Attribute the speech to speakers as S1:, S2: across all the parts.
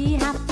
S1: she have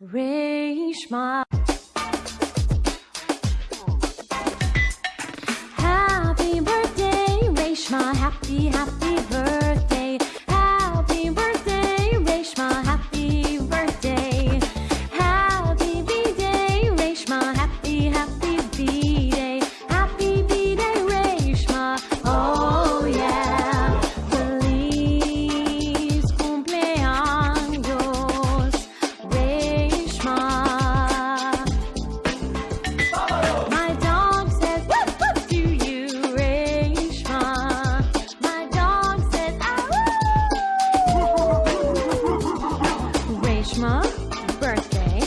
S1: Reshma. Reshma. Birthday,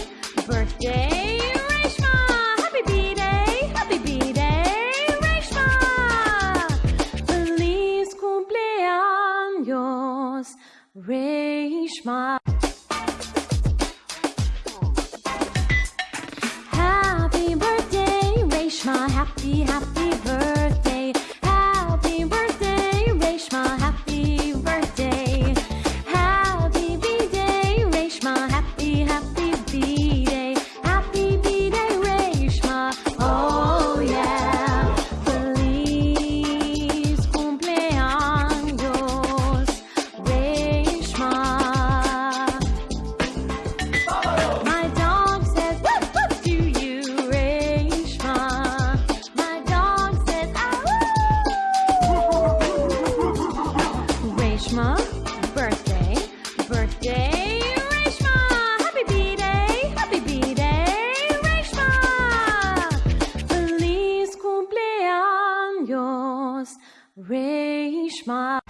S1: birthday, Reshma. Happy B-Day, happy B-Day, Reshma. Feliz cumpleaños, Reshma. Happy birthday, Reshma. Happy, happy. Reshma.